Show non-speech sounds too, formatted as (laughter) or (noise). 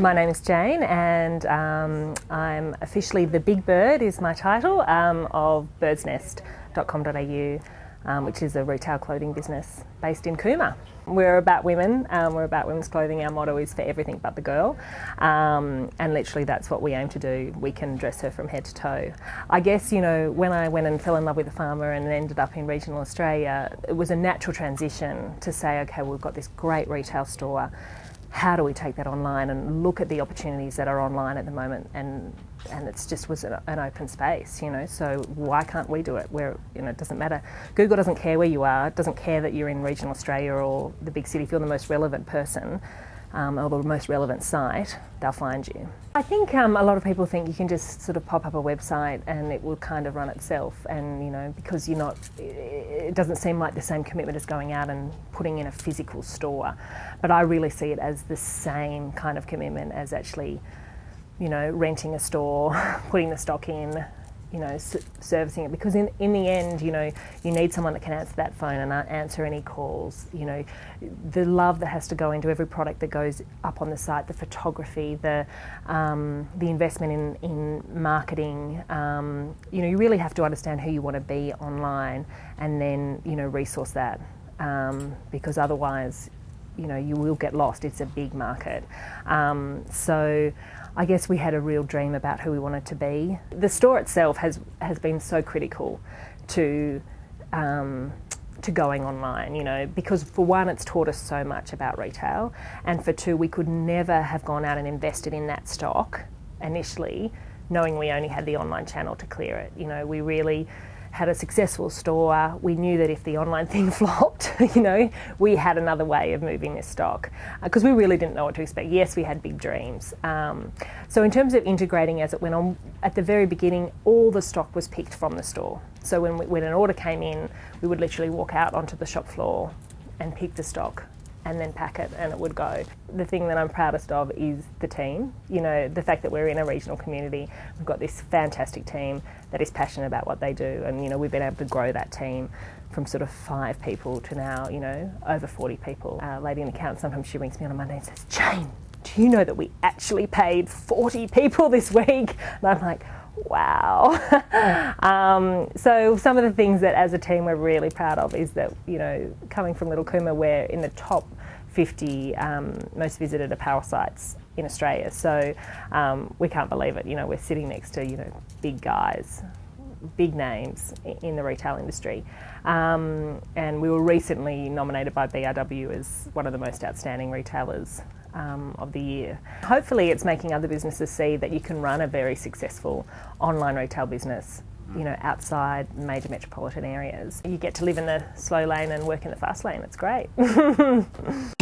My name is Jane, and um, I'm officially the Big Bird is my title um, of birdsnest.com.au, um, which is a retail clothing business based in Cooma. We're about women. Um, we're about women's clothing. Our motto is for everything but the girl, um, and literally that's what we aim to do. We can dress her from head to toe. I guess you know when I went and fell in love with a farmer and ended up in regional Australia, it was a natural transition to say, okay, we've got this great retail store how do we take that online and look at the opportunities that are online at the moment? And and it's just was an, open space you know? So why can't we do it? Where you know it doesn't matter. Google doesn't care where you are. It doesn't care that you're in regional australia or the big city. If you're the most relevant person um, or the most relevant site, they'll find you. I think um, a lot of people think you can just sort of pop up a website and it will kind of run itself, and you know because you're not, it doesn't seem like the same commitment as going out and putting in a physical store. But I really see it as the same kind of commitment as actually, you know, renting a store, (laughs) putting the stock in, you know, servicing it because in, in the end, you know, you need someone that can answer that phone and answer any calls. You know, the love that has to go into every product that goes up on the site, the photography, the um, the investment in in marketing. Um, you know, you really have to understand who you want to be online, and then you know resource that um, because otherwise, you know, you will get lost. It's a big market, um, so. I guess we had a real dream about who we wanted to be. The store itself has has been so critical to um, to going online, you know, because for one, it's taught us so much about retail, and for two, we could never have gone out and invested in that stock initially, knowing we only had the online channel to clear it. You know, we really had a successful store. We knew that if the online thing (laughs) flopped, you know, we had another way of moving this stock because uh, we really didn't know what to expect. Yes, we had big dreams. Um, so in terms of integrating as it went on, at the very beginning, all the stock was picked from the store. So when, we, when an order came in, we would literally walk out onto the shop floor and pick the stock and then pack it and it would go. The thing that I'm proudest of is the team. You know, the fact that we're in a regional community, we've got this fantastic team that is passionate about what they do and you know, we've been able to grow that team from sort of five people to now, you know, over 40 people. Uh, lady in account, sometimes she rings me on a Monday and says, Jane, do you know that we actually paid 40 people this week? And I'm like, wow. (laughs) um, so some of the things that as a team we're really proud of is that, you know, coming from Little Cooma, we're in the top 50 um, most visited apparel sites in Australia. So um, we can't believe it. You know, we're sitting next to, you know, big guys, big names in the retail industry. Um, and we were recently nominated by BRW as one of the most outstanding retailers um, of the year. Hopefully, it's making other businesses see that you can run a very successful online retail business. You know, outside major metropolitan areas. You get to live in the slow lane and work in the fast lane. It's great. (laughs)